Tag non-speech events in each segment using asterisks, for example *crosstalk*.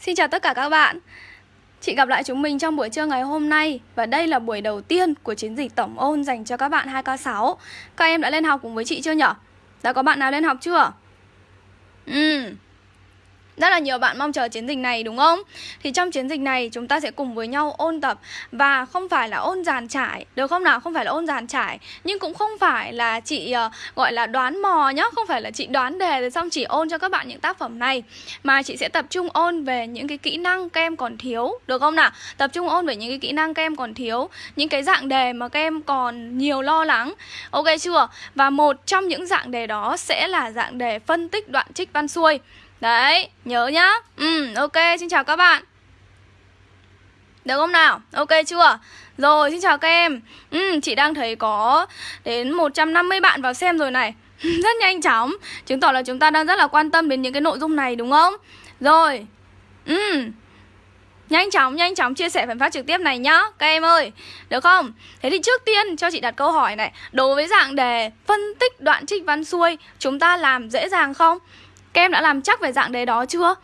Xin chào tất cả các bạn Chị gặp lại chúng mình trong buổi trưa ngày hôm nay Và đây là buổi đầu tiên của chiến dịch tổng ôn dành cho các bạn 2K6 Các em đã lên học cùng với chị chưa nhở? Đã có bạn nào lên học chưa? Ừ rất là nhiều bạn mong chờ chiến dịch này đúng không? Thì trong chiến dịch này chúng ta sẽ cùng với nhau ôn tập Và không phải là ôn giàn trải Được không nào? Không phải là ôn giàn trải Nhưng cũng không phải là chị uh, gọi là đoán mò nhá Không phải là chị đoán đề rồi xong chỉ ôn cho các bạn những tác phẩm này Mà chị sẽ tập trung ôn về những cái kỹ năng các em còn thiếu Được không nào? Tập trung ôn về những cái kỹ năng các em còn thiếu Những cái dạng đề mà các em còn nhiều lo lắng Ok chưa? Và một trong những dạng đề đó sẽ là dạng đề phân tích đoạn trích văn xuôi Đấy, nhớ nhá Ừ, ok, xin chào các bạn Được không nào? Ok chưa? Rồi, xin chào các em Ừ, chị đang thấy có đến 150 bạn vào xem rồi này *laughs* Rất nhanh chóng Chứng tỏ là chúng ta đang rất là quan tâm đến những cái nội dung này đúng không? Rồi Ừ Nhanh chóng, nhanh chóng chia sẻ phần phát trực tiếp này nhá Các em ơi, được không? Thế thì trước tiên cho chị đặt câu hỏi này Đối với dạng đề phân tích đoạn trích văn xuôi Chúng ta làm dễ dàng không? Các em đã làm chắc về dạng đề đó chưa?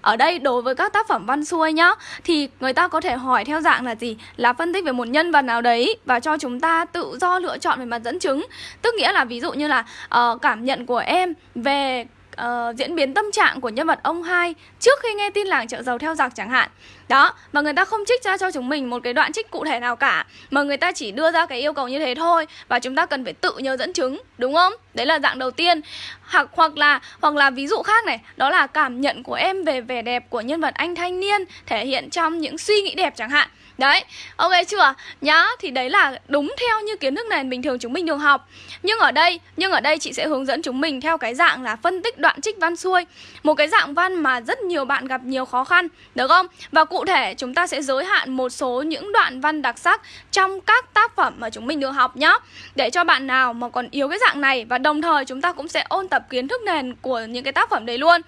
Ở đây đối với các tác phẩm văn xuôi nhá Thì người ta có thể hỏi theo dạng là gì? Là phân tích về một nhân vật nào đấy Và cho chúng ta tự do lựa chọn về mặt dẫn chứng Tức nghĩa là ví dụ như là uh, cảm nhận của em về uh, diễn biến tâm trạng của nhân vật ông hai trước khi nghe tin làng chợ dầu theo giặc chẳng hạn. Đó mà người ta không trích ra cho chúng mình một cái đoạn trích cụ thể nào cả mà người ta chỉ đưa ra cái yêu cầu như thế thôi và chúng ta cần phải tự nhớ dẫn chứng đúng không? Đấy là dạng đầu tiên. Hoặc hoặc là hoặc là ví dụ khác này đó là cảm nhận của em về vẻ đẹp của nhân vật anh thanh niên thể hiện trong những suy nghĩ đẹp chẳng hạn. Đấy, ok chưa? Nhá, thì đấy là đúng theo như kiến thức nền bình thường chúng mình thường học Nhưng ở đây, nhưng ở đây chị sẽ hướng dẫn chúng mình theo cái dạng là phân tích đoạn trích văn xuôi Một cái dạng văn mà rất nhiều bạn gặp nhiều khó khăn, được không? Và cụ thể chúng ta sẽ giới hạn một số những đoạn văn đặc sắc trong các tác phẩm mà chúng mình được học nhá Để cho bạn nào mà còn yếu cái dạng này và đồng thời chúng ta cũng sẽ ôn tập kiến thức nền của những cái tác phẩm đấy luôn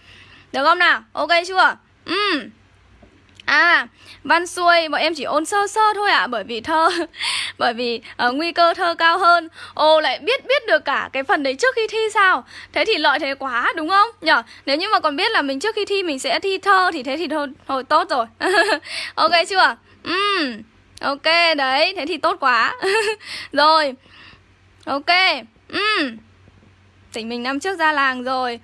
Được không nào? Ok chưa? Ừm À, văn xuôi bọn em chỉ ôn sơ sơ thôi ạ à, Bởi vì thơ *laughs* Bởi vì uh, nguy cơ thơ cao hơn. Ô lại biết biết được cả cái phần đấy trước khi thi sao? Thế thì lợi thế quá đúng không? Nhở Nếu như mà còn biết là mình trước khi thi mình sẽ thi thơ Thì thế thì thôi, thôi tốt rồi. *laughs* Ok chưa? Uhm, Ok đấy Thế thì tốt quá. *laughs* Rồi Ok uhm. Tỉnh mình năm trước ra làng rồi.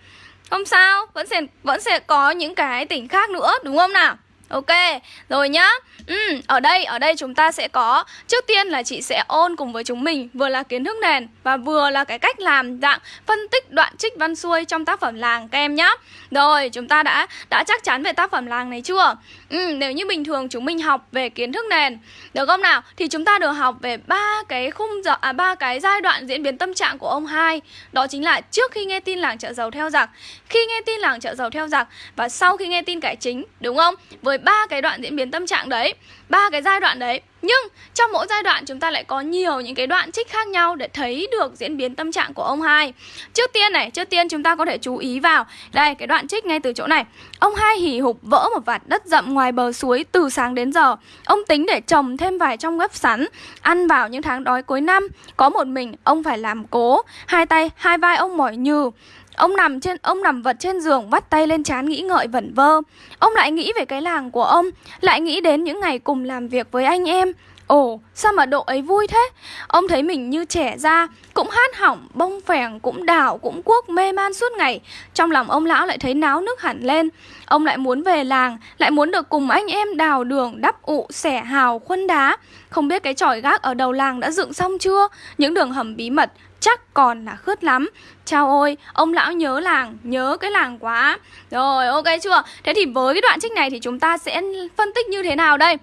Không sao Vẫn sẽ, vẫn sẽ có những cái tỉnh khác nữa Đúng không nào? Ok, rồi nhá. Ừ, Ở đây, ở đây chúng ta sẽ có Trước tiên là chị sẽ ôn cùng với chúng mình Vừa là kiến thức nền Và vừa là cái cách làm dạng phân tích đoạn trích văn xuôi Trong tác phẩm làng các em nhá. Rồi, chúng ta đã đã chắc chắn về tác phẩm làng này chưa? Ừ, Nếu như bình thường chúng mình học về kiến thức nền Được không nào? Thì chúng ta được học về ba cái khung giờ À ba cái giai đoạn diễn biến tâm trạng của ông hai. Đó chính là trước khi nghe tin làng chợ dầu theo giặc Khi nghe tin làng chợ dầu theo giặc Và sau khi nghe tin cải chính Đúng không? Với ba cái đoạn diễn biến tâm trạng đấy ba cái giai đoạn đấy nhưng trong mỗi giai đoạn chúng ta lại có nhiều những cái đoạn trích khác nhau để thấy được diễn biến tâm trạng của ông hai. Trước tiên này, trước tiên chúng ta có thể chú ý vào đây cái đoạn trích ngay từ chỗ này. Ông hai hỉ hục vỡ một vạt đất rậm ngoài bờ suối từ sáng đến giờ. Ông tính để trồng thêm vài trong gấp sắn, ăn vào những tháng đói cuối năm. Có một mình ông phải làm cố, hai tay, hai vai ông mỏi nhừ. Ông nằm trên ông nằm vật trên giường vắt tay lên trán nghĩ ngợi vẩn vơ. Ông lại nghĩ về cái làng của ông, lại nghĩ đến những ngày cùng làm việc với anh em. Ồ, sao mà độ ấy vui thế? Ông thấy mình như trẻ ra, cũng hát hỏng, bông phèn, cũng đảo, cũng cuốc mê man suốt ngày. Trong lòng ông lão lại thấy náo nước hẳn lên. Ông lại muốn về làng, lại muốn được cùng anh em đào đường, đắp ụ, xẻ hào, khuân đá. Không biết cái tròi gác ở đầu làng đã dựng xong chưa? Những đường hầm bí mật, chắc còn là khướt lắm Chào ôi, ông lão nhớ làng, nhớ cái làng quá Rồi, ok chưa? Thế thì với cái đoạn trích này thì chúng ta sẽ phân tích như thế nào đây?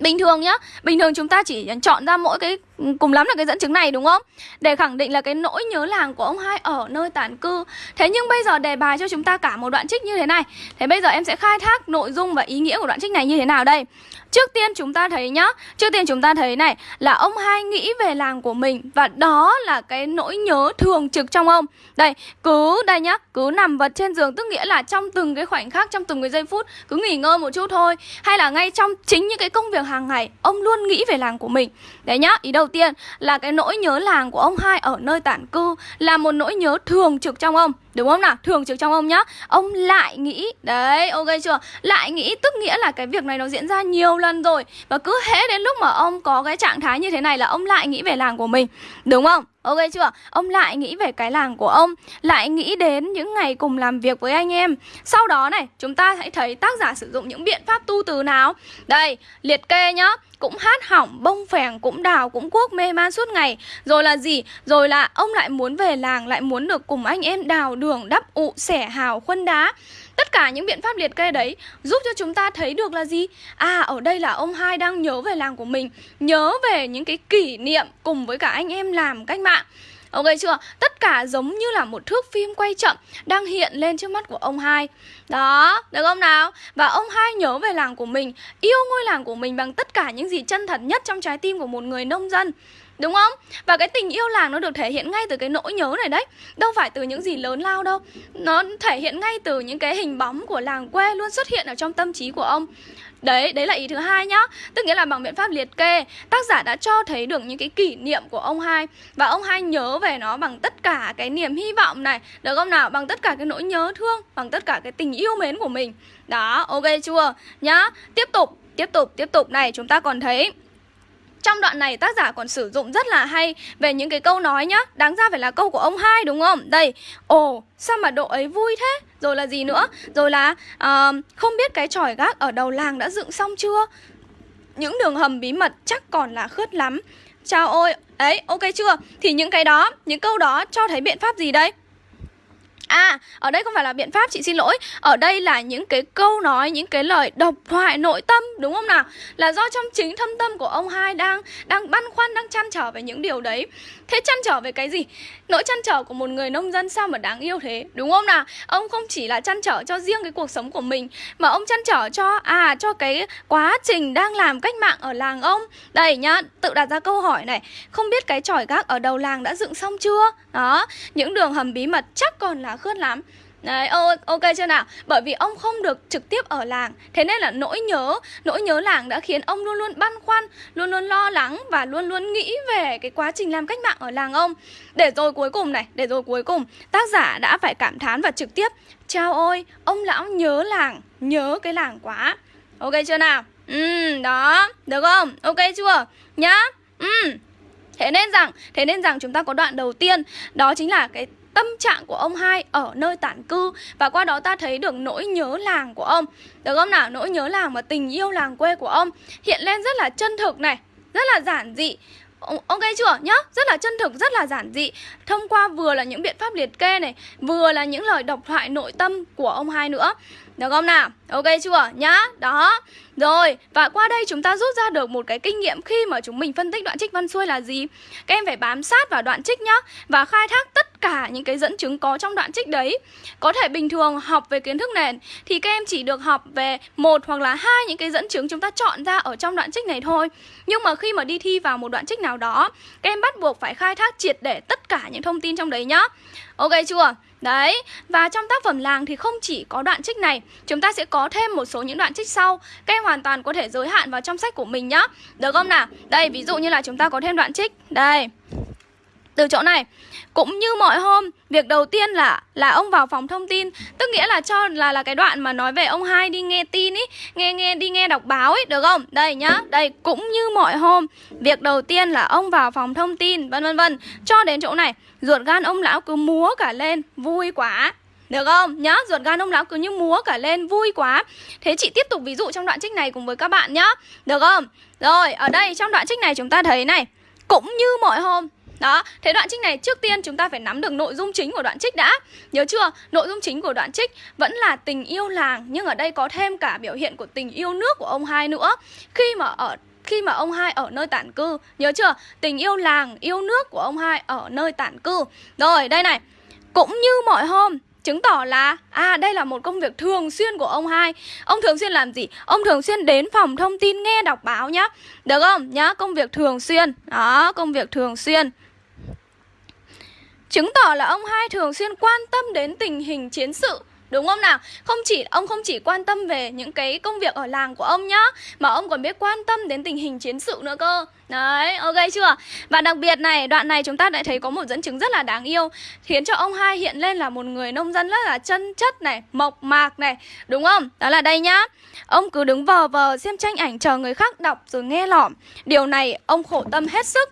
Bình thường nhá, bình thường chúng ta chỉ chọn ra mỗi cái cùng lắm là cái dẫn chứng này đúng không? Để khẳng định là cái nỗi nhớ làng của ông hai ở nơi tản cư. Thế nhưng bây giờ đề bài cho chúng ta cả một đoạn trích như thế này. Thế bây giờ em sẽ khai thác nội dung và ý nghĩa của đoạn trích này như thế nào đây? Trước tiên chúng ta thấy nhá, Trước tiên chúng ta thấy này, Là ông hai nghĩ về làng của mình Và đó là cái nỗi nhớ thường trực trong ông. Đây, cứ, đây nhá, Cứ nằm vật trên giường, Tức nghĩa là trong từng cái khoảnh khắc, Trong từng cái giây phút, Cứ nghỉ ngơi một chút thôi. Hay là ngay trong chính những cái công việc hàng ngày, Ông luôn nghĩ về làng của mình. Đấy nhá, Ý đầu tiên là cái nỗi nhớ làng của ông hai Ở nơi tản cư Là một nỗi nhớ thường trực trong ông. Đúng không nào? Thường trực trong ông nhá Ông lại nghĩ, Đấy, ok chưa? Lại nghĩ tức nghĩa là cái việc này nó diễn ra nhiều lần rồi Và cứ hễ đến lúc mà ông có cái trạng thái như thế này là ông lại nghĩ về làng của mình Đúng không? Ok chưa? Ông lại nghĩ về cái làng của ông Lại nghĩ đến những ngày cùng làm việc với anh em. Sau đó này Chúng ta hãy thấy tác giả sử dụng những biện pháp tu từ nào. Đây Liệt kê nhá. Cũng hát hỏng, bông phèn, cũng đào, cũng cuốc mê man suốt ngày. Rồi là gì? Rồi là ông lại muốn về làng, lại muốn được cùng anh em đào đường, đắp ụ, xẻ hào, khuân đá. Tất cả những biện pháp liệt kê đấy giúp cho chúng ta thấy được là gì? À, ở đây là ông hai đang nhớ về làng của mình Nhớ về những cái kỷ niệm cùng với cả anh em làm cách mạng Ok chưa? Tất cả giống như là một thước phim quay chậm đang hiện lên trước mắt của ông hai. Đó, được không nào? Và ông hai nhớ về làng của mình, yêu ngôi làng của mình bằng tất cả những gì chân thật nhất trong trái tim của một người nông dân. Đúng không? Và cái tình yêu làng nó được thể hiện ngay từ cái nỗi nhớ này đấy. Đâu phải từ những gì lớn lao đâu. Nó thể hiện ngay từ những cái hình bóng của làng quê luôn xuất hiện ở trong tâm trí của ông. Đấy, đấy là ý thứ hai nhá. Tức nghĩa là bằng biện pháp liệt kê Tác giả đã cho thấy được những cái kỷ niệm của ông hai. Và ông hai nhớ về nó bằng tất cả cái niềm hy vọng này. Được không nào? Bằng tất cả cái nỗi nhớ thương Bằng tất cả cái tình yêu mến của mình. Đó, ok chưa? Nhá Tiếp tục, tiếp tục, tiếp tục. Này Chúng ta còn thấy trong đoạn này tác giả còn sử dụng rất là hay về những cái câu nói nhá Đáng ra phải là câu của ông hai đúng không? Đây, ồ, sao mà độ ấy vui thế? Rồi là gì nữa? Rồi là uh, không biết cái tròi gác ở đầu làng đã dựng xong chưa? Những đường hầm bí mật chắc còn là khướt lắm Chào ôi, ấy, ok chưa? Thì những cái đó, những câu đó cho thấy biện pháp gì đây? À, ở đây không phải là biện pháp, chị xin lỗi Ở đây là những cái câu nói, những cái lời độc thoại nội tâm Đúng không nào? Là do trong chính thâm tâm của ông hai đang đang băn khoăn, đang chăn trở về những điều đấy Thế chăn trở về cái gì? Nỗi chăn trở của một người nông dân sao mà đáng yêu thế Đúng không nào? Ông không chỉ là chăn trở cho riêng cái cuộc sống của mình Mà ông chăn trở cho, à, cho cái quá trình đang làm cách mạng ở làng ông Đây nhá, tự đặt ra câu hỏi này Không biết cái tròi gác ở đầu làng đã dựng xong chưa? Đó, những đường hầm bí mật chắc còn là khướt lắm Đấy, ok chưa nào? Bởi vì ông không được trực tiếp ở làng Thế nên là nỗi nhớ, nỗi nhớ làng đã khiến ông luôn luôn băn khoăn Luôn luôn lo lắng và luôn luôn nghĩ về cái quá trình làm cách mạng ở làng ông Để rồi cuối cùng này, để rồi cuối cùng Tác giả đã phải cảm thán và trực tiếp Chao ôi, ông lão nhớ làng, nhớ cái làng quá Ok chưa nào? Ừ, đó, được không? Ok chưa? Nhá Ừ Thế nên rằng, thế nên rằng chúng ta có đoạn đầu tiên Đó chính là cái tâm trạng của ông hai ở nơi tản cư và qua đó ta thấy được nỗi nhớ làng của ông. Được không nào? Nỗi nhớ làng và tình yêu làng quê của ông hiện lên rất là chân thực này rất là giản dị. Ok chưa? Nhá Rất là chân thực, rất là giản dị. Thông qua vừa là những biện pháp liệt kê này Vừa là những lời độc thoại nội tâm của ông hai nữa. Được không nào? Ok chưa? Nhá Đó. Rồi, và qua đây chúng ta rút ra được một cái kinh nghiệm khi mà chúng mình phân tích đoạn trích văn xuôi là gì? Các em phải bám sát vào đoạn trích nhá và khai thác tất cả những cái dẫn chứng có trong đoạn trích đấy. Có thể bình thường học về kiến thức nền thì các em chỉ được học về một hoặc là hai những cái dẫn chứng chúng ta chọn ra ở trong đoạn trích này thôi. Nhưng mà khi mà đi thi vào một đoạn trích nào đó, các em bắt buộc phải khai thác triệt để tất cả những thông tin trong đấy nhá. Ok chưa? Đấy, và trong tác phẩm làng thì không chỉ có đoạn trích này Chúng ta sẽ có thêm một số những đoạn trích sau Các em hoàn toàn có thể giới hạn vào trong sách của mình nhá Được không nào? Đây, ví dụ như là chúng ta có thêm đoạn trích Đây từ chỗ này. Cũng như mọi hôm việc đầu tiên là là ông vào phòng thông tin tức nghĩa là cho là là cái đoạn mà nói về ông hai đi nghe tin ý nghe nghe đi nghe đọc báo ấy được không? Đây nhá đây cũng như mọi hôm việc đầu tiên là ông vào phòng thông tin vân vân vân. Cho đến chỗ này ruột gan ông lão cứ múa cả lên vui quá. Được không? Nhá, ruột gan ông lão cứ như múa cả lên vui quá. Thế chị tiếp tục ví dụ trong đoạn trích này cùng với các bạn nhá. Được không? Rồi, ở đây trong đoạn trích này chúng ta thấy này Cũng như mọi hôm đó, thế đoạn trích này trước tiên chúng ta phải nắm được nội dung chính của đoạn trích đã Nhớ chưa? Nội dung chính của đoạn trích vẫn là tình yêu làng Nhưng ở đây có thêm cả biểu hiện của tình yêu nước của ông hai nữa Khi mà ở khi mà ông hai ở nơi tản cư Nhớ chưa? Tình yêu làng, yêu nước của ông hai ở nơi tản cư Rồi, đây này Cũng như mọi hôm Chứng tỏ là À đây là một công việc thường xuyên của ông hai Ông thường xuyên làm gì? Ông thường xuyên đến phòng thông tin nghe đọc báo nhá Được không? Nhá, công việc thường xuyên Đó, công việc thường xuyên Chứng tỏ là ông hai thường xuyên quan tâm đến tình hình chiến sự Đúng không nào? Không chỉ ông không chỉ quan tâm về những cái công việc ở làng của ông nhá Mà ông còn biết quan tâm đến tình hình chiến sự nữa cơ Đấy, ok chưa? Và đặc biệt này, đoạn này chúng ta đã thấy có một dẫn chứng rất là đáng yêu Khiến cho ông hai hiện lên là một người nông dân rất là chân chất này, mộc mạc này Đúng không? Đó là đây nhá Ông cứ đứng vờ vờ xem tranh ảnh chờ người khác đọc rồi nghe lỏm Điều này ông khổ tâm hết sức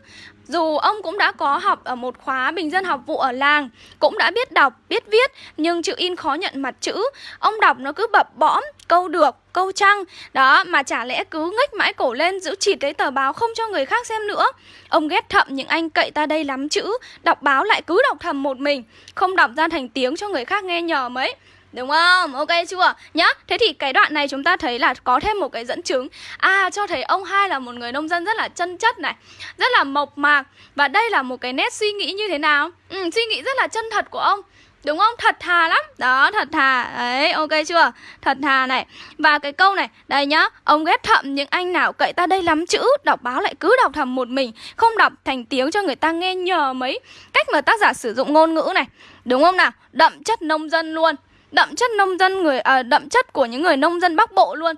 dù ông cũng đã có học ở một khóa bình dân học vụ ở làng Cũng đã biết đọc, biết viết Nhưng chữ in khó nhận mặt chữ. Ông đọc nó cứ bập bõm, câu được, câu trăng Đó, mà chả lẽ cứ ngách mãi cổ lên giữ chịt lấy tờ báo không cho người khác xem nữa. Ông ghét thậm những anh cậy ta đây lắm chữ Đọc báo lại cứ đọc thầm một mình Không đọc ra thành tiếng cho người khác nghe nhờ mấy. Đúng không? Ok chưa? Nhá Thế thì cái đoạn này chúng ta thấy là có thêm một cái dẫn chứng À cho thấy ông hai là một người nông dân rất là chân chất này Rất là mộc mạc Và đây là một cái nét suy nghĩ như thế nào? Ừ, suy nghĩ rất là chân thật của ông Đúng không? Thật thà lắm Đó, thật thà Đấy, ok chưa? Thật thà này Và cái câu này, đây nhá Ông ghét thậm những anh nào cậy ta đây lắm chữ Đọc báo lại cứ đọc thầm một mình Không đọc thành tiếng cho người ta nghe nhờ mấy Cách mà tác giả sử dụng ngôn ngữ này Đúng không nào? Đậm chất nông dân luôn đậm chất nông dân người à, đậm chất của những người nông dân Bắc Bộ luôn.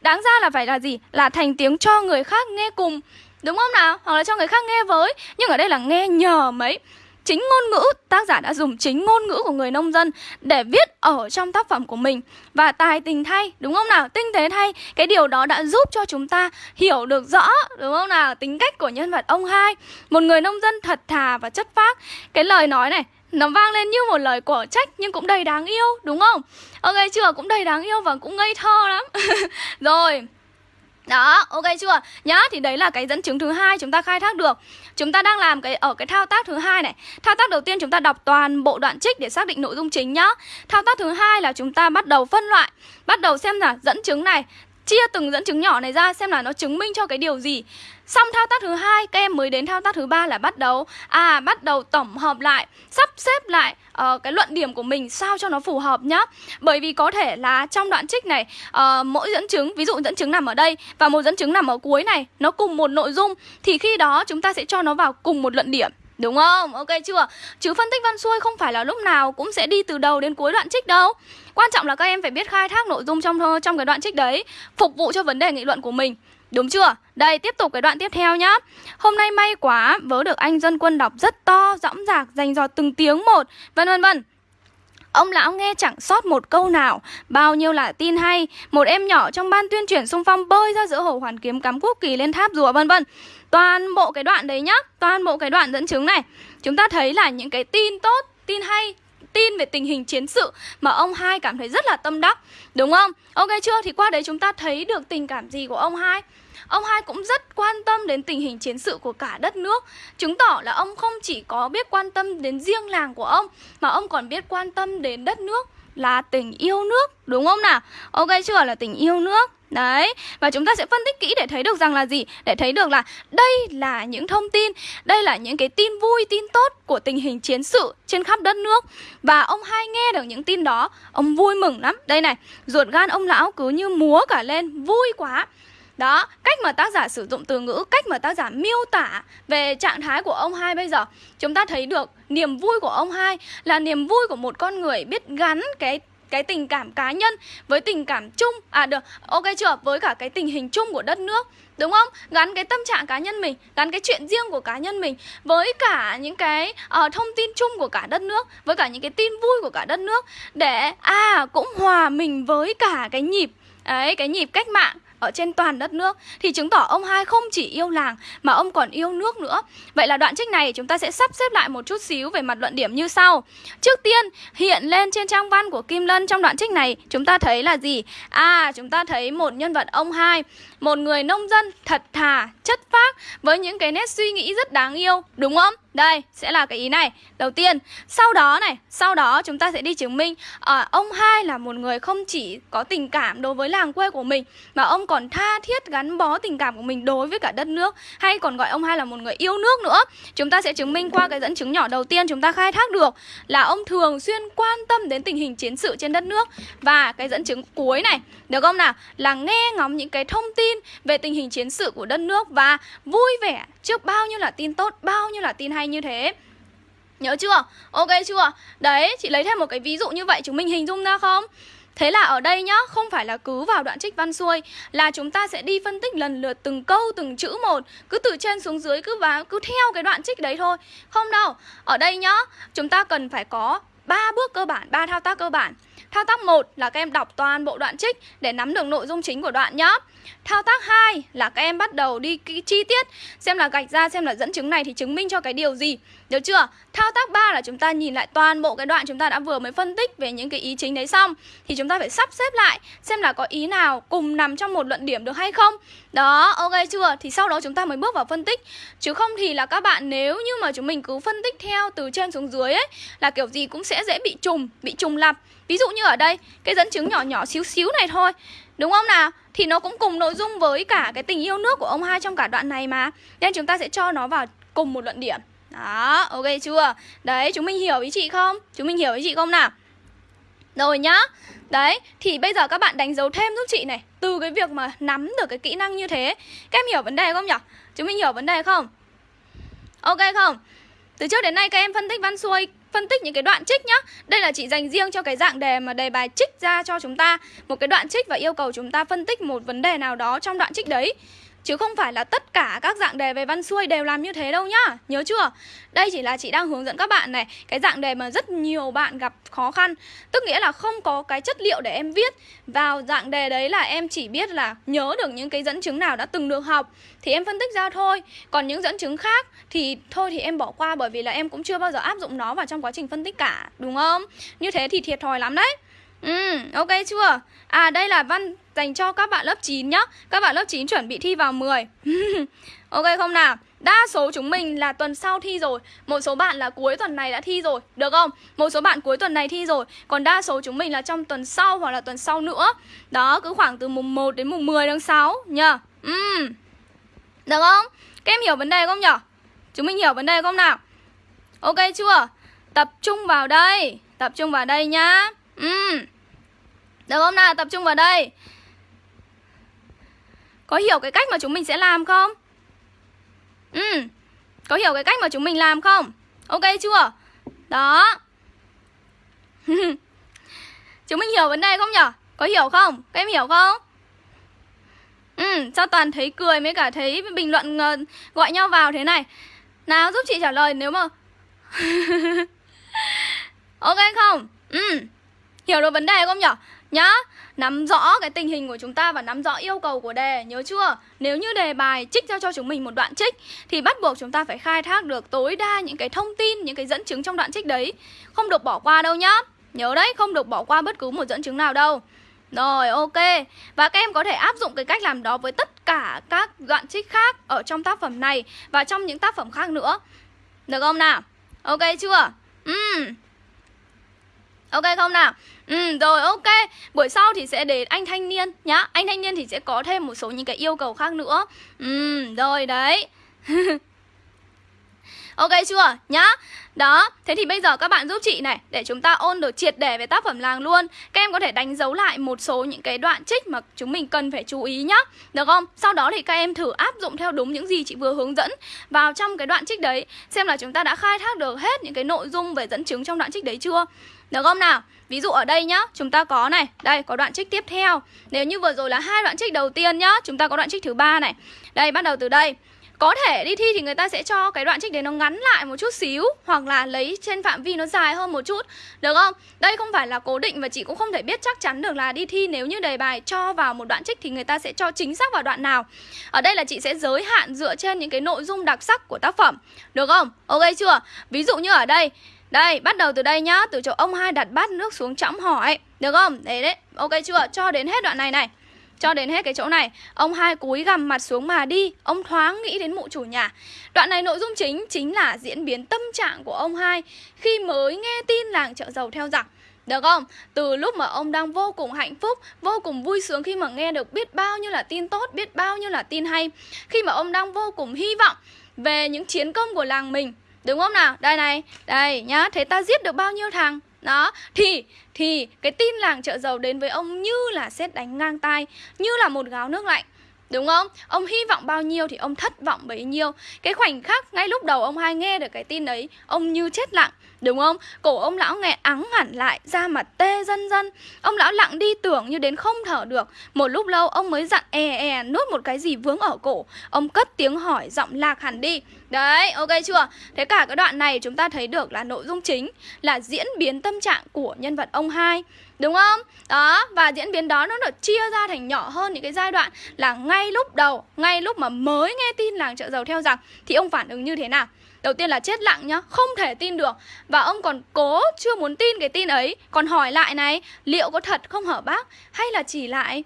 Đáng ra là phải là gì? Là thành tiếng cho người khác nghe cùng. Đúng không nào? Hoặc là cho người khác nghe với. Nhưng ở đây là nghe nhờ mấy. Chính ngôn ngữ, tác giả đã dùng chính ngôn ngữ của người nông dân để viết ở trong tác phẩm của mình Và tài tình thay, đúng không nào? Tinh tế thay, cái điều đó đã giúp cho chúng ta hiểu được rõ, đúng không nào? Tính cách của nhân vật ông hai Một người nông dân thật thà và chất phác Cái lời nói này, nó vang lên như một lời quả trách nhưng cũng đầy đáng yêu, đúng không? Ok chưa? Cũng đầy đáng yêu và cũng ngây thơ lắm *laughs* Rồi đó, ok chưa? Nhá, thì đấy là cái dẫn chứng thứ hai chúng ta khai thác được. Chúng ta đang làm cái ở cái thao tác thứ hai này. Thao tác đầu tiên chúng ta đọc toàn bộ đoạn trích để xác định nội dung chính nhá. Thao tác thứ hai là chúng ta bắt đầu phân loại, bắt đầu xem là dẫn chứng này chia từng dẫn chứng nhỏ này ra xem là nó chứng minh cho cái điều gì. Xong thao tác thứ hai, các em mới đến thao tác thứ ba là bắt đầu à bắt đầu tổng hợp lại, sắp xếp lại uh, cái luận điểm của mình sao cho nó phù hợp nhá. Bởi vì có thể là trong đoạn trích này uh, mỗi dẫn chứng, ví dụ dẫn chứng nằm ở đây và một dẫn chứng nằm ở cuối này, nó cùng một nội dung thì khi đó chúng ta sẽ cho nó vào cùng một luận điểm. Đúng không? Ok chưa? Chứ phân tích văn xuôi không phải là lúc nào cũng sẽ đi từ đầu đến cuối đoạn trích đâu. Quan trọng là các em phải biết khai thác nội dung trong ờ, trong cái đoạn trích đấy, phục vụ cho vấn đề nghị luận của mình. Đúng chưa? Đây, tiếp tục cái đoạn tiếp theo nhá. Hôm nay may quá, vớ được anh dân quân đọc rất to, dõng dạc, dành dò từng tiếng một, vân vân vân. Ông lão nghe chẳng sót một câu nào. Bao nhiêu là tin hay Một em nhỏ trong ban tuyên truyền xung phong bơi ra giữa hồ hoàn kiếm cắm quốc kỳ lên tháp rùa vân vân. Toàn bộ cái đoạn đấy nhá Toàn bộ cái đoạn dẫn chứng này Chúng ta thấy là những cái tin tốt, tin hay tin về tình hình chiến sự mà ông hai cảm thấy rất là tâm đắc đúng không? Ok chưa? Thì qua đấy chúng ta thấy được tình cảm gì của ông hai. Ông hai cũng rất quan tâm đến tình hình chiến sự của cả đất nước Chứng tỏ là ông không chỉ có biết quan tâm đến riêng làng của ông Mà ông còn biết quan tâm đến đất nước là tình yêu nước Đúng không nào? Ok chưa? Là tình yêu nước Đấy, và chúng ta sẽ phân tích kỹ để thấy được rằng là gì? Để thấy được là đây là những thông tin, đây là những cái tin vui, tin tốt của tình hình chiến sự trên khắp đất nước Và ông hai nghe được những tin đó, ông vui mừng lắm Đây này, ruột gan ông lão cứ như múa cả lên, vui quá đó, cách mà tác giả sử dụng từ ngữ, cách mà tác giả miêu tả về trạng thái của ông hai bây giờ Chúng ta thấy được niềm vui của ông hai là niềm vui của một con người biết gắn cái cái tình cảm cá nhân với tình cảm chung. À được ok chưa? Với cả cái tình hình chung của đất nước đúng không? Gắn cái tâm trạng cá nhân mình gắn cái chuyện riêng của cá nhân mình với cả những cái uh, thông tin chung của cả đất nước với cả những cái tin vui của cả đất nước để à cũng hòa mình với cả cái nhịp ấy cái nhịp cách mạng ở trên toàn đất nước thì chứng tỏ ông hai không chỉ yêu làng mà ông còn yêu nước nữa. Vậy là đoạn trích này chúng ta sẽ sắp xếp lại một chút xíu về mặt luận điểm như sau. Trước tiên, hiện lên trên trang văn của Kim Lân trong đoạn trích này chúng ta thấy là gì? À, chúng ta thấy một nhân vật ông hai, một người nông dân thật thà, chất phác với những cái nét suy nghĩ rất đáng yêu, đúng không? Đây, sẽ là cái ý này. Đầu tiên, sau đó này Sau đó chúng ta sẽ đi chứng minh à, Ông hai là một người không chỉ có tình cảm đối với làng quê của mình Mà ông còn tha thiết gắn bó tình cảm của mình đối với cả đất nước Hay còn gọi ông hai là một người yêu nước nữa. Chúng ta sẽ chứng minh qua cái dẫn chứng nhỏ đầu tiên chúng ta khai thác được Là ông thường xuyên quan tâm đến tình hình chiến sự trên đất nước. Và cái dẫn chứng cuối này Được không nào? Là nghe ngóng những cái thông tin về tình hình chiến sự của đất nước Và vui vẻ trước bao nhiêu là tin tốt, bao nhiêu là tin hay như thế Nhớ chưa? Ok chưa? Đấy, chị lấy thêm một cái ví dụ như vậy chúng mình hình dung ra không? Thế là ở đây nhá, không phải là cứ vào đoạn trích văn xuôi Là chúng ta sẽ đi phân tích lần lượt từng câu, từng chữ một Cứ từ trên xuống dưới, cứ vào, cứ theo cái đoạn trích đấy thôi Không đâu, ở đây nhá, chúng ta cần phải có ba bước cơ bản, ba thao tác cơ bản Thao tác 1 là các em đọc toàn bộ đoạn trích để nắm được nội dung chính của đoạn nhé. Thao tác 2 là các em bắt đầu đi chi tiết Xem là gạch ra xem là dẫn chứng này thì chứng minh cho cái điều gì Được chưa? Thao tác 3 là chúng ta nhìn lại toàn bộ cái đoạn chúng ta đã vừa mới phân tích về những cái ý chính đấy xong Thì chúng ta phải sắp xếp lại xem là có ý nào cùng nằm trong một luận điểm được hay không Đó, ok chưa? Thì sau đó chúng ta mới bước vào phân tích Chứ không thì là các bạn nếu như mà chúng mình cứ phân tích theo từ trên xuống dưới ấy Là kiểu gì cũng sẽ dễ bị trùng, bị trùng lặp Ví dụ như ở đây, cái dẫn chứng nhỏ nhỏ xíu xíu này thôi Đúng không nào? Thì nó cũng cùng nội dung với cả cái tình yêu nước của ông hai trong cả đoạn này mà Nên chúng ta sẽ cho nó vào cùng một luận điểm Đó, ok chưa? Đấy, chúng mình hiểu ý chị không? Chúng mình hiểu ý chị không nào? Rồi nhá Đấy, thì bây giờ các bạn đánh dấu thêm giúp chị này Từ cái việc mà nắm được cái kỹ năng như thế Các em hiểu vấn đề không nhỉ? Chúng mình hiểu vấn đề không? Ok không? Từ trước đến nay các em phân tích văn xuôi phân tích những cái đoạn trích nhá. Đây là chị dành riêng cho cái dạng đề mà đề bài trích ra cho chúng ta. Một cái đoạn trích và yêu cầu chúng ta phân tích một vấn đề nào đó trong đoạn trích đấy. Chứ không phải là tất cả các dạng đề về văn xuôi đều làm như thế đâu nhá. Nhớ chưa? Đây chỉ là chị đang hướng dẫn các bạn này, Cái dạng đề mà rất nhiều bạn gặp khó khăn. Tức nghĩa là không có cái chất liệu để em viết. Vào dạng đề đấy là em chỉ biết là nhớ được những cái dẫn chứng nào đã từng được học, Thì em phân tích ra thôi. Còn những dẫn chứng khác thì thôi thì em bỏ qua, Bởi vì là em cũng chưa bao giờ áp dụng nó vào trong quá trình phân tích cả, Đúng không? Như thế thì thiệt thòi lắm đấy. Ừ, ok chưa? À đây là văn dành cho các bạn lớp 9 nhá Các bạn lớp 9 chuẩn bị thi vào 10 *laughs* Ok không nào? Đa số chúng mình là tuần sau thi rồi Một số bạn là cuối tuần này đã thi rồi Được không? Một số bạn cuối tuần này thi rồi Còn đa số chúng mình là trong tuần sau hoặc là tuần sau nữa Đó, cứ khoảng từ mùng 1 đến mùng 10 tháng 6 nhá Ừ Được không? Các em hiểu vấn đề không nhở Chúng mình hiểu vấn đề không nào? Ok chưa? Tập trung vào đây Tập trung vào đây nhá Ừ. Được không nào? Tập trung vào đây Có hiểu cái cách mà chúng mình sẽ làm không? Ừ Có hiểu cái cách mà chúng mình làm không? Ok chưa? Đó *laughs* Chúng mình hiểu vấn đề không nhở? Có hiểu không? Các em hiểu không? Ừ, sao toàn thấy cười mới cả thấy bình luận uh, gọi nhau vào thế này Nào giúp chị trả lời nếu mà *laughs* Ok không? Ừ Hiểu được vấn đề không nhở? Nhá Nắm rõ cái tình hình của chúng ta và nắm rõ yêu cầu của đề Nhớ chưa? Nếu như đề bài trích ra cho chúng mình một đoạn trích Thì bắt buộc chúng ta phải khai thác được tối đa những cái thông tin, những cái dẫn chứng trong đoạn trích đấy Không được bỏ qua đâu nhá Nhớ đấy, không được bỏ qua bất cứ một dẫn chứng nào đâu rồi ok Và các em có thể áp dụng cái cách làm đó với tất cả các đoạn trích khác ở trong tác phẩm này Và trong những tác phẩm khác nữa Được không nào? Ok chưa? Uhm. Ok không nào? Ừ rồi, ok. Buổi sau thì sẽ đến anh thanh niên nhá. Anh thanh niên thì sẽ có thêm một số những cái yêu cầu khác nữa. Ừ rồi, đấy. *laughs* Ok chưa? Nhá. Đó, Thế thì bây giờ các bạn giúp chị này, Để chúng ta ôn được triệt để về tác phẩm làng luôn. Các em có thể đánh dấu lại một số những cái đoạn trích Mà chúng mình cần phải chú ý nhá. Được không? Sau đó thì các em thử áp dụng theo đúng những gì chị vừa hướng dẫn Vào trong cái đoạn trích đấy, Xem là chúng ta đã khai thác được hết những cái nội dung về dẫn chứng trong đoạn trích đấy chưa? Được không nào? Ví dụ ở đây nhá, chúng ta có này, đây có đoạn trích tiếp theo. Nếu như vừa rồi là hai đoạn trích đầu tiên nhá, chúng ta có đoạn trích thứ ba này. Đây bắt đầu từ đây. Có thể đi thi thì người ta sẽ cho cái đoạn trích đấy nó ngắn lại một chút xíu Hoặc là lấy trên phạm vi nó dài hơn một chút Được không? Đây không phải là cố định và chị cũng không thể biết chắc chắn được là đi thi Nếu như đề bài cho vào một đoạn trích thì người ta sẽ cho chính xác vào đoạn nào Ở đây là chị sẽ giới hạn dựa trên những cái nội dung đặc sắc của tác phẩm Được không? Ok chưa? Ví dụ như ở đây đây, bắt đầu từ đây nhá. Từ chỗ ông hai đặt bát nước xuống chõng hỏi Được không? Đấy đấy, ok chưa? Cho đến hết đoạn này này. Cho đến hết cái chỗ này. Ông hai cúi gằm mặt xuống mà đi. Ông thoáng nghĩ đến mụ chủ nhà. Đoạn này nội dung chính chính là diễn biến tâm trạng của ông hai Khi mới nghe tin làng chợ dầu theo giặc. Được không? Từ lúc mà ông đang vô cùng hạnh phúc, vô cùng vui sướng khi mà nghe được biết bao nhiêu là tin tốt, biết bao nhiêu là tin hay. Khi mà ông đang vô cùng hy vọng về những chiến công của làng mình Đúng không nào? Đây này, đây nhá, thế ta giết được bao nhiêu thằng? Đó, thì thì cái tin làng chợ dầu đến với ông như là xét đánh ngang tai, như là một gáo nước lạnh. Đúng không? Ông hy vọng bao nhiêu thì ông thất vọng bấy nhiêu Cái khoảnh khắc ngay lúc đầu ông hai nghe được cái tin đấy Ông như chết lặng Đúng không? Cổ ông lão nghe ắng hẳn lại Da mặt tê dân dân Ông lão lặng đi tưởng như đến không thở được Một lúc lâu ông mới dặn e e nuốt một cái gì vướng ở cổ Ông cất tiếng hỏi giọng lạc hẳn đi Đấy, ok chưa? Thế cả cái đoạn này chúng ta thấy được là nội dung chính Là diễn biến tâm trạng của nhân vật ông hai Đúng không? Đó, và diễn biến đó nó được chia ra thành nhỏ hơn những cái giai đoạn Là ngay lúc đầu, ngay lúc mà mới nghe tin làng chợ dầu theo rằng Thì ông phản ứng như thế nào? Đầu tiên là chết lặng nhá, không thể tin được. Và ông còn cố chưa muốn tin cái tin ấy Còn hỏi lại này, liệu có thật không hở bác? Hay là chỉ lại?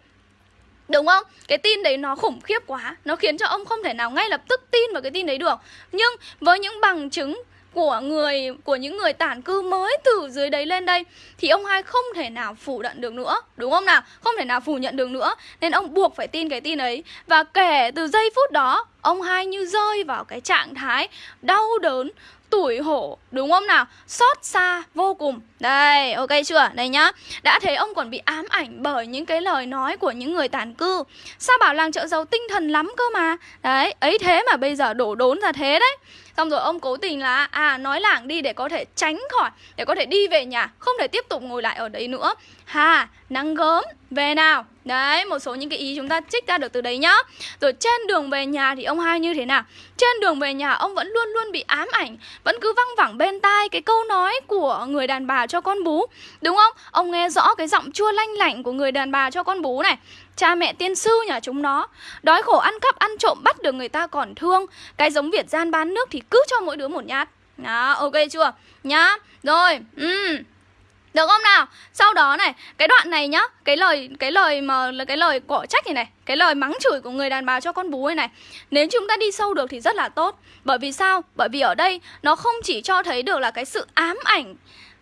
Đúng không? Cái tin đấy nó khủng khiếp quá Nó khiến cho ông không thể nào ngay lập tức tin vào cái tin đấy được. Nhưng với những bằng chứng của người, của những người tản cư mới từ dưới đấy lên đây, thì ông hai không thể nào phủ nhận được nữa, đúng không nào? Không thể nào phủ nhận được nữa, nên ông buộc phải tin cái tin ấy. Và kể từ giây phút đó, ông hai như rơi vào cái trạng thái đau đớn, tủi hổ, đúng không nào? Xót xa vô cùng. Đây, ok chưa? Đây nhá. Đã thấy ông còn bị ám ảnh bởi những cái lời nói của những người tàn cư. Sao bảo làng chợ giàu tinh thần lắm cơ mà? Đấy, ấy thế mà bây giờ đổ đốn ra thế đấy. Xong rồi ông cố tình là à nói lảng đi để có thể tránh khỏi, Để có thể đi về nhà, Không thể tiếp tục ngồi lại ở đấy nữa. Hà nắng gớm, về nào. Đấy, một số những cái ý chúng ta trích ra được từ đấy nhá. Rồi trên đường về nhà thì ông hai như thế nào? Trên đường về nhà, ông vẫn luôn luôn bị ám ảnh, Vẫn cứ văng vẳng bên tai cái câu nói của người đàn bà cho con bú. Đúng không? Ông nghe rõ cái giọng chua lanh lảnh của người đàn bà cho con bú này. Cha mẹ tiên sư nhà chúng nó Đói khổ ăn cắp ăn trộm bắt được người ta còn thương Cái giống Việt gian bán nước thì cứ cho mỗi đứa một nhát Đó, ok chưa? Nhá, rồi, ừ được không nào? Sau đó này, cái đoạn này nhá, cái lời cái lời mà là cái lời cọ trách này này, cái lời mắng chửi của người đàn bà cho con bú này này. Nếu chúng ta đi sâu được thì rất là tốt. Bởi vì sao? Bởi vì ở đây nó không chỉ cho thấy được là cái sự ám ảnh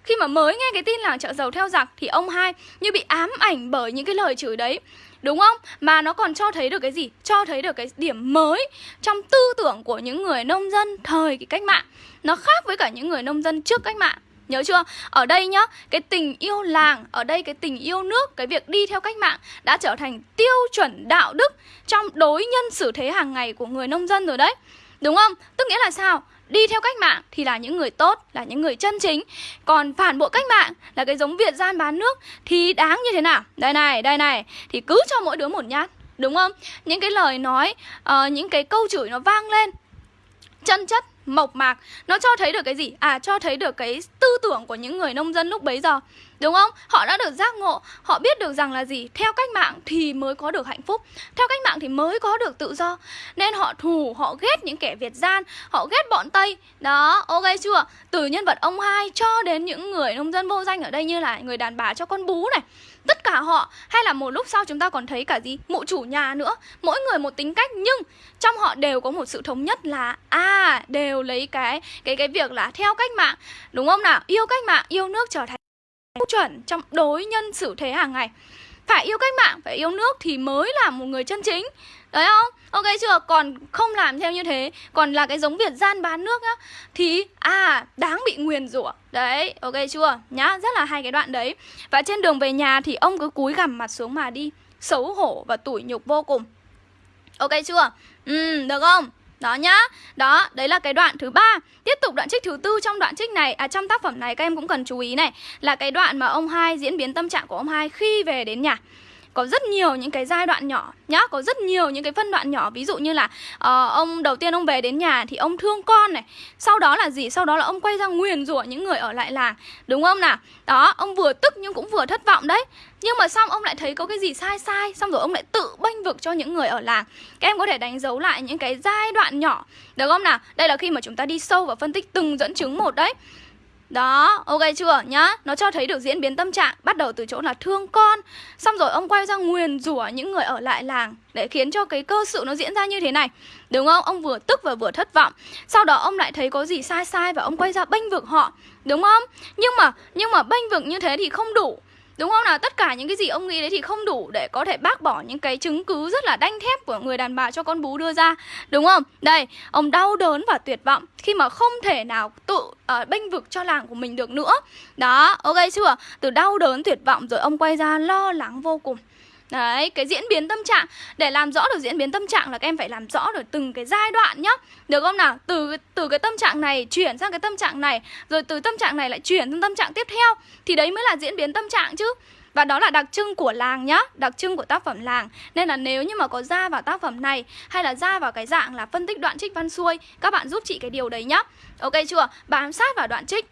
khi mà mới nghe cái tin làng chợ dầu theo giặc thì ông hai như bị ám ảnh bởi những cái lời chửi đấy Đúng không? Mà nó còn cho thấy được cái gì? Cho thấy được cái điểm mới trong tư tưởng của những người nông dân thời cái cách mạng Nó khác với cả những người nông dân trước cách mạng Nhớ chưa? Ở đây nhá, cái tình yêu làng, ở đây cái tình yêu nước, cái việc đi theo cách mạng đã trở thành tiêu chuẩn đạo đức trong đối nhân xử thế hàng ngày của người nông dân rồi đấy. Đúng không? Tức nghĩa là sao? Đi theo cách mạng thì là những người tốt, là những người chân chính Còn phản bội cách mạng là cái giống Việt gian bán nước Thì đáng như thế nào? Đây này, đây này Thì cứ cho mỗi đứa một nhát Đúng không? Những cái lời nói, uh, những cái câu chửi nó vang lên Chân chất, mộc mạc Nó cho thấy được cái gì? À, cho thấy được cái tư tưởng của những người nông dân lúc bấy giờ Đúng không? Họ đã được giác ngộ Họ biết được rằng là gì? Theo cách mạng thì mới có được hạnh phúc Theo cách mạng thì mới có được tự do Nên họ thù, họ ghét những kẻ Việt gian Họ ghét bọn Tây Đó, ok chưa? Từ nhân vật ông hai cho đến những người nông dân vô danh ở đây Như là người đàn bà cho con bú này tất cả họ, hay là một lúc sau chúng ta còn thấy cả gì? Mụ chủ nhà nữa. Mỗi người một tính cách, nhưng trong họ đều có một sự thống nhất là à đều lấy cái cái cái việc là theo cách mạng, đúng không nào? Yêu cách mạng, yêu nước trở thành chuẩn trong đối nhân xử thế hàng ngày. Phải yêu cách mạng, phải yêu nước thì mới là một người chân chính đấy không? Ok chưa. Còn không làm theo như thế còn là cái giống việt gian bán nước á, thì à đáng bị nguyền rủa. Đấy ok chưa? Nhá rất là hay cái đoạn đấy. Và trên đường về nhà thì ông cứ cúi gằm mặt xuống mà đi xấu hổ và tủi nhục vô cùng. Ok chưa? Ừ được không? Đó nhá. Đó, đấy là cái đoạn thứ ba. Tiếp tục đoạn trích thứ tư trong đoạn trích này À trong tác phẩm này các em cũng cần chú ý này Là cái đoạn mà ông hai diễn biến tâm trạng của ông hai khi về đến nhà có rất nhiều những cái giai đoạn nhỏ nhá có rất nhiều những cái phân đoạn nhỏ. Ví dụ như là uh, ông đầu tiên ông về đến nhà thì ông thương con này sau đó là gì? Sau đó là ông quay ra nguyền rủa những người ở lại làng đúng không nào? Đó ông vừa tức nhưng cũng vừa thất vọng đấy. Nhưng mà xong ông lại thấy có cái gì sai sai Xong rồi ông lại tự bênh vực cho những người ở làng. Các em có thể đánh dấu lại những cái giai đoạn nhỏ Được không nào? Đây là khi mà chúng ta đi sâu vào phân tích từng dẫn chứng một đấy đó, ok chưa? Nhá Nó cho thấy được diễn biến tâm trạng Bắt đầu từ chỗ là thương con. Xong rồi ông quay ra nguyền rủa những người ở lại làng Để khiến cho cái cơ sự nó diễn ra như thế này. Đúng không? Ông vừa tức và vừa thất vọng. Sau đó ông lại thấy có gì sai sai Và ông quay ra bênh vực họ. Đúng không? Nhưng mà nhưng mà bênh vực như thế thì không đủ. Đúng không nào? Tất cả những cái gì ông nghĩ đấy thì không đủ để có thể bác bỏ những cái chứng cứ rất là đanh thép của người đàn bà cho con bú đưa ra. Đúng không? Đây, ông đau đớn và tuyệt vọng khi mà không thể nào tự uh, bênh vực cho làng của mình được nữa. Đó, ok chưa? Từ đau đớn tuyệt vọng rồi ông quay ra lo lắng vô cùng. Đấy, cái diễn biến tâm trạng Để làm rõ được diễn biến tâm trạng là các em phải làm rõ được từng cái giai đoạn nhá Được không nào? Từ từ cái tâm trạng này chuyển sang cái tâm trạng này Rồi từ tâm trạng này lại chuyển sang tâm trạng tiếp theo Thì đấy mới là diễn biến tâm trạng chứ và đó là đặc trưng của làng nhá Đặc trưng của tác phẩm làng Nên là nếu như mà có ra vào tác phẩm này Hay là ra vào cái dạng là phân tích đoạn trích văn xuôi Các bạn giúp chị cái điều đấy nhá Ok chưa? Bám sát vào đoạn trích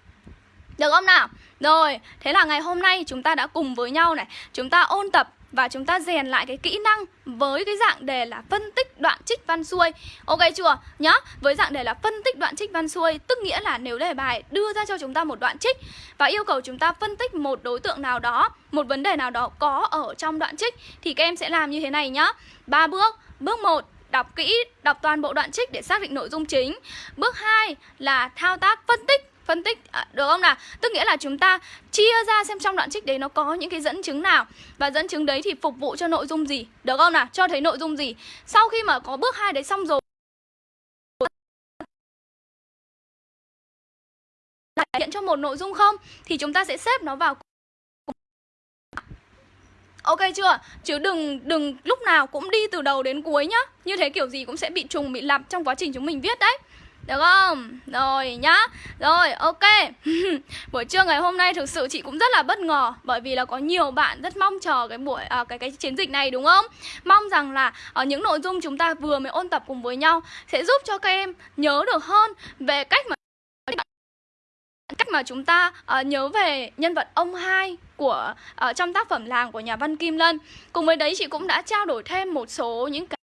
Được không nào? Rồi, thế là ngày hôm nay chúng ta đã cùng với nhau này Chúng ta ôn tập và chúng ta rèn lại cái kỹ năng với cái dạng đề là phân tích đoạn trích văn xuôi. Ok chưa? Nhá, với dạng đề là phân tích đoạn trích văn xuôi Tức nghĩa là nếu đề bài đưa ra cho chúng ta một đoạn trích Và yêu cầu chúng ta phân tích một đối tượng nào đó Một vấn đề nào đó có ở trong đoạn trích Thì các em sẽ làm như thế này nhá. Ba bước. Bước 1 đọc kỹ, đọc toàn bộ đoạn trích để xác định nội dung chính. Bước 2 là thao tác phân tích phân tích à, được không nào? Tức nghĩa là chúng ta chia ra xem trong đoạn trích đấy nó có những cái dẫn chứng nào. Và dẫn chứng đấy thì phục vụ cho nội dung gì được không nào? Cho thấy nội dung gì. Sau khi mà có bước hai đấy xong rồi hiện cho một nội dung không thì chúng ta sẽ xếp nó vào Ok chưa? Chứ đừng đừng lúc nào cũng đi từ đầu đến cuối nhá. Như thế kiểu gì cũng sẽ bị trùng, bị lặp trong quá trình chúng mình viết đấy được không? Rồi nhá Rồi ok *laughs* Buổi trưa ngày hôm nay thực sự chị cũng rất là bất ngờ Bởi vì là có nhiều bạn rất mong chờ cái buổi à, cái cái chiến dịch này đúng không? Mong rằng là ở những nội dung chúng ta vừa mới ôn tập cùng với nhau Sẽ giúp cho các em nhớ được hơn về cách mà cách mà chúng ta uh, nhớ về nhân vật ông hai của uh, trong tác phẩm làng của nhà văn Kim Lân. Cùng với đấy chị cũng đã trao đổi thêm một số những cái